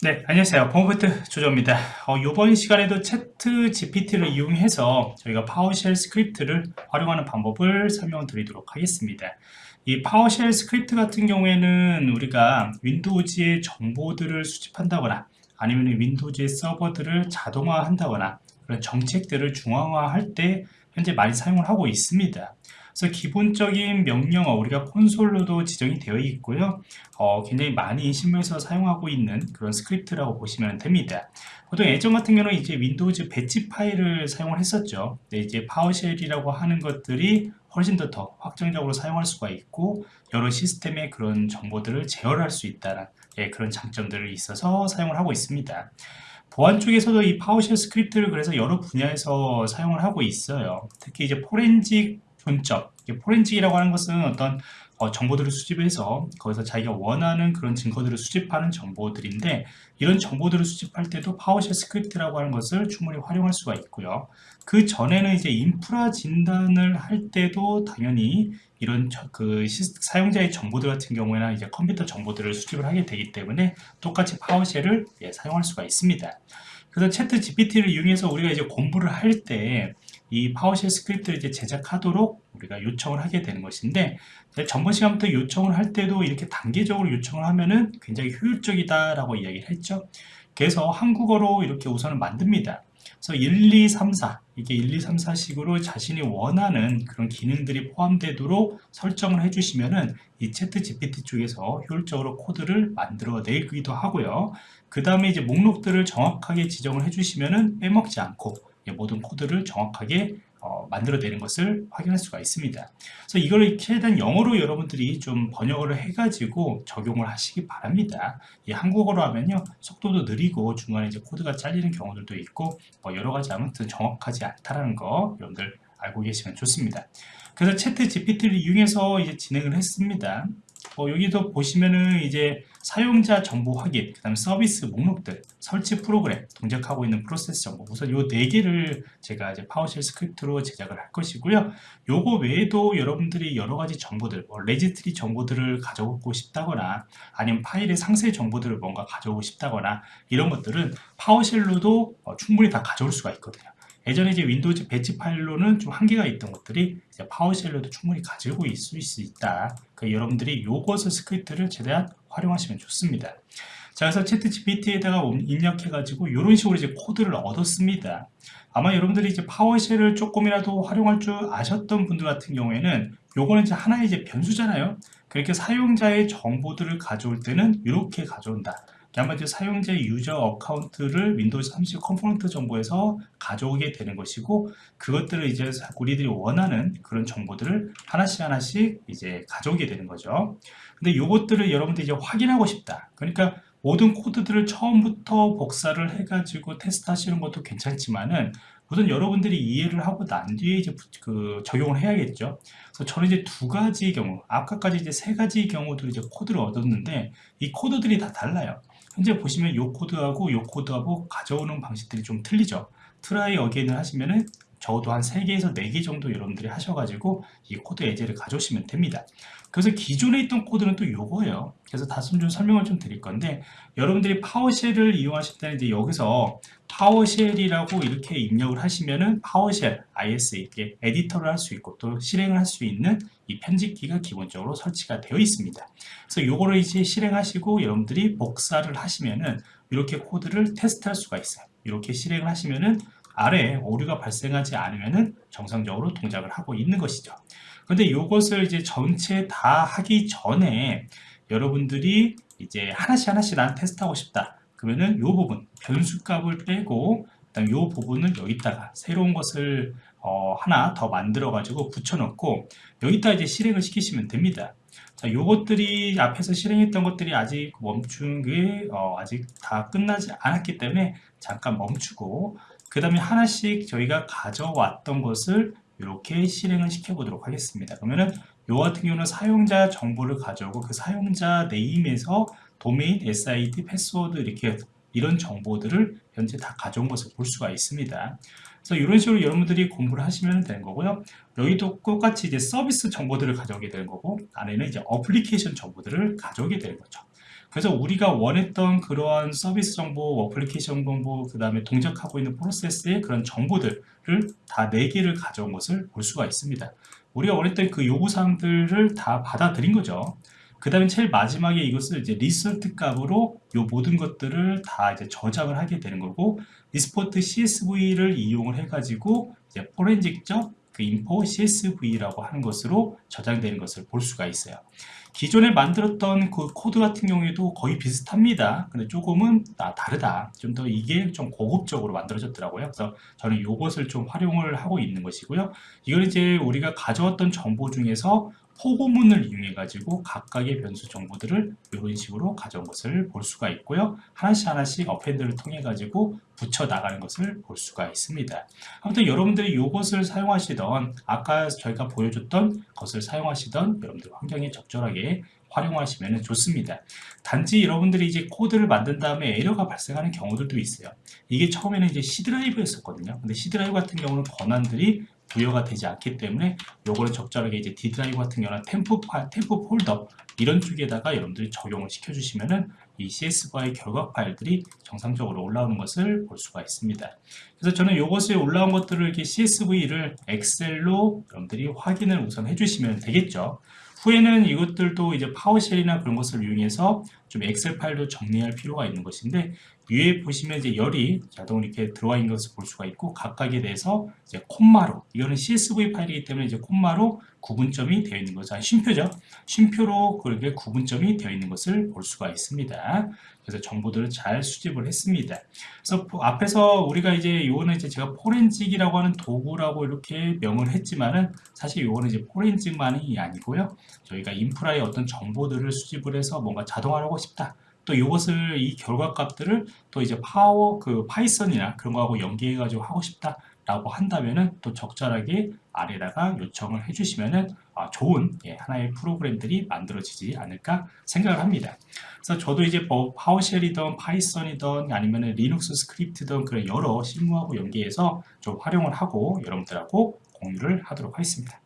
네, 안녕하세요. 보안프로젝트 조정원입니다. 어, 이번 시간에도 ChatGPT를 이용해서 저희가 PowerShell 스크립트를 활용하는 방법을 설명드리도록 하겠습니다. 이 PowerShell 스크립트 같은 경우에는 우리가 Windows의 정보들을 수집한다거나 아니면 Windows의 서버들을 자동화한다거나 그런 정책들을 중앙화할 때 현재 많이 사용을 하고 있습니다. 그래서 기본적인 명령어 우리가 콘솔로도 지정이 되어 있고요. 어, 굉장히 많이 실무에서 사용하고 있는 그런 스크립트라고 보시면 됩니다. 보통 예전 같은 경우는 이제 Windows batch 파일을 사용을 했었죠. 네, 이제 PowerShell이라고 하는 것들이 훨씬 더, 더 확장적으로 사용할 수가 있고 여러 시스템의 그런 정보들을 제어할 수 있다는 예, 그런 장점들이 있어서 사용을 하고 있습니다. 보안 쪽에서도 이 PowerShell 스크립트를 그래서 여러 분야에서 사용을 하고 있어요. 특히 이제 포렌직 분점 forensic이라고 하는 것은 어떤 어, 정보들을 수집해서 거기서 자기가 원하는 그런 증거들을 수집하는 정보들인데 이런 정보들을 수집할 때도 PowerShell 스크립트라고 하는 것을 충분히 활용할 수가 있고요. 그 전에는 이제 인프라 진단을 할 때도 당연히 이런 그 사용자의 정보들 같은 경우에는 이제 컴퓨터 정보들을 수집을 하게 되기 때문에 똑같이 PowerShell을 예, 사용할 수가 있습니다. 그래서 ChatGPT를 이용해서 우리가 이제 공부를 할때 이 PowerShell 스크립트를 이제 제작하도록 우리가 요청을 하게 되는 것인데 전번 시간부터 요청을 할 때도 이렇게 단계적으로 요청을 하면은 굉장히 효율적이다 라고 이야기를 했죠. 그래서 한국어로 이렇게 우선은 만듭니다. 그래서 1, 2, 3, 4 이게 1, 2, 3, 4식으로 자신이 원하는 그런 기능들이 포함되도록 설정을 해주시면은 이 ChatGPT 쪽에서 효율적으로 코드를 만들어 내기도 하고요. 그 다음에 이제 목록들을 정확하게 지정을 해주시면은 빼먹지 않고 모든 코드를 정확하게 어, 만들어내는 것을 확인할 수가 있습니다. 그래서 이걸 최대한 영어로 여러분들이 좀 번역을 해가지고 적용을 하시기 바랍니다. 이 한국어로 하면요 속도도 느리고 중간에 이제 코드가 잘리는 경우들도 있고 뭐 여러 가지 아무튼 정확하지 않다라는 거 여러분들 알고 계시면 좋습니다. 그래서 ChatGPT를 이용해서 이제 진행을 했습니다. 어, 여기도 보시면은 이제 사용자 정보 확인, 그 다음에 서비스 목록들, 설치 프로그램, 동작하고 있는 프로세스 정보. 우선 요 네 개를 제가 이제 PowerShell 스크립트로 제작을 할 것이고요. 요거 외에도 여러분들이 여러 가지 정보들, 뭐 registry 정보들을 가져오고 싶다거나 아니면 파일의 상세 정보들을 뭔가 가져오고 싶다거나 이런 것들은 PowerShell로도 어, 충분히 다 가져올 수가 있거든요. 예전에 이제 Windows batch 파일로는 좀 한계가 있던 것들이 PowerShell로도 충분히 가지고 있을 수 있다. 그 여러분들이 요것을 스크립트를 최대한 활용하시면 좋습니다. 자, 그래서 ChatGPT에다가 입력해가지고 이런 식으로 이제 코드를 얻었습니다. 아마 여러분들이 이제 PowerShell을 조금이라도 활용할 줄 아셨던 분들 같은 경우에는 요거는 이제 하나의 이제 변수잖아요. 그렇게 사용자의 정보들을 가져올 때는 이렇게 가져온다. 한마디로 사용자의 user account를 Windows 32 component 정보에서 가져오게 되는 것이고 그것들을 이제 우리들이 원하는 그런 정보들을 하나씩 하나씩 이제 가져오게 되는 거죠. 근데 이것들을 여러분들이 이제 확인하고 싶다. 그러니까 모든 코드들을 처음부터 복사를 해가지고 테스트 하시는 것도 괜찮지만은 우선 여러분들이 이해를 하고 난 뒤에 이제 그 적용을 해야겠죠. 그래서 저는 이제 두 가지 경우, 아까까지 이제 세 가지 경우들 이제 코드를 얻었는데 이 코드들이 다 달라요. 현재 보시면 이 코드하고 이 코드하고 가져오는 방식들이 좀 틀리죠 try again을 하시면은 적어도 한 3개에서 4개 정도 여러분들이 하셔가지고 이 코드 예제를 가져오시면 됩니다. 그래서 기존에 있던 코드는 또 요거예요. 그래서 다시 좀 설명을 좀 드릴 건데 여러분들이 PowerShell을 이용하실 때는 이제 여기서 PowerShell이라고 이렇게 입력을 하시면은 PowerShell ISE 이렇게 에디터를 할 수 있고 또 실행을 할 수 있는 이 편집기가 기본적으로 설치가 되어 있습니다. 그래서 요거를 이제 실행하시고 여러분들이 복사를 하시면은 이렇게 코드를 테스트할 수가 있어요. 이렇게 실행을 하시면은 아래에 오류가 발생하지 않으면 정상적으로 동작을 하고 있는 것이죠. 근데 이것을 이제 전체 다 하기 전에 여러분들이 이제 하나씩 하나씩 난 테스트하고 싶다. 그러면은 이 부분 변수 값을 빼고 그다음 이 부분을 여기다가 새로운 것을 어, 하나 더 만들어 가지고 붙여 넣고 여기다 이제 실행을 시키시면 됩니다. 자, 요것들이 앞에서 실행했던 것들이 아직 멈춘 게 어, 아직 다 끝나지 않았기 때문에 잠깐 멈추고 그 다음에 하나씩 저희가 가져왔던 것을 이렇게 실행을 시켜 보도록 하겠습니다. 그러면은 요 같은 경우는 사용자 정보를 가져오고 그 사용자 name에서 도메인, SID, 패스워드 이렇게 이런 정보들을 현재 다 가져온 것을 볼 수가 있습니다. 그래서 이런 식으로 여러분들이 공부를 하시면 되는 거고요. 여기도 똑같이 이제 서비스 정보들을 가져오게 되는 거고 안에는 이제 어플리케이션 정보들을 가져오게 되는 거죠 그래서 우리가 원했던 그러한 서비스 정보, 어플리케이션 정보, 그 다음에 동작하고 있는 프로세스의 그런 정보들을 다 4개를 가져온 것을 볼 수가 있습니다. 우리가 원했던 그 요구사항들을 다 받아들인 거죠. 그 다음에 제일 마지막에 이것을 이제 result 값으로 요 모든 것들을 다 이제 저장을 하게 되는 거고 export CSV를 이용을 해가지고 이제 포렌직적 그 info CSV라고 하는 것으로 저장되는 것을 볼 수가 있어요. 기존에 만들었던 그 코드 같은 경우에도 거의 비슷합니다. 근데 조금은 아, 다르다. 좀 더 이게 좀 고급적으로 만들어졌더라고요. 그래서 저는 이것을 좀 활용을 하고 있는 것이고요. 이걸 이제 우리가 가져왔던 정보 중에서 포고문을 이용해 가지고 각각의 변수 정보들을 이런 식으로 가져온 것을 볼 수가 있고요. 하나씩 하나씩 append를 통해 가지고 붙여 나가는 것을 볼 수가 있습니다. 아무튼 여러분들이 이것을 사용하시던 아까 저희가 보여줬던 것을 사용하시던 여러분들 환경에 적절하게 활용하시면 좋습니다. 단지 여러분들이 이제 코드를 만든 다음에 에러가 발생하는 경우들도 있어요. 이게 처음에는 이제 C 드라이브였었거든요. 근데 C 드라이브 같은 경우는 권한들이 부여가 되지 않기 때문에 요거를 적절하게 이제 D 드라이브 같은 경우는 temp 파 temp 폴더 이런 쪽에다가 여러분들이 적용을 시켜 주시면은 이 CSV의 결과 파일들이 정상적으로 올라오는 것을 볼 수가 있습니다. 그래서 저는 이것에 올라온 것들을 이렇게 CSV를 엑셀로 여러분들이 확인을 우선 해주시면 되겠죠. 후에는 이것들도 이제 PowerShell이나 그런 것을 이용해서 좀 엑셀 파일도 정리할 필요가 있는 것인데 위에 보시면 이제 열이 자동으로 이렇게 들어와 있는 것을 볼 수가 있고 각각에 대해서 이제 콤마로 이거는 CSV 파일이기 때문에 이제 콤마로 구분점이 되어 있는 거죠. 쉼표죠. 쉼표로 그렇게 구분점이 되어 있는 것을 볼 수가 있습니다. 그래서 정보들을 잘 수집을 했습니다. 그래서 앞에서 우리가 이제 요거는 이제 제가 포렌직이라고 하는 도구라고 이렇게 명을 했지만은 사실 요거는 이제 포렌직만이 아니고요. 저희가 인프라의 어떤 정보들을 수집을 해서 뭔가 자동화 하고 싶다. 또 이것을 이 결과 값들을 또 이제 파워 그 Python이나 그런 거하고 연계해 가지고 하고 싶다 라고 한다면은 또 적절하게 아래다가 요청을 해주시면은 아, 좋은 예, 하나의 프로그램들이 만들어지지 않을까 생각을 합니다. 그래서 저도 이제 뭐 PowerShell이든 Python이든 아니면 리눅스 스크립트든 그런 여러 실무하고 연계해서 좀 활용을 하고 여러분들하고 공유를 하도록 하겠습니다.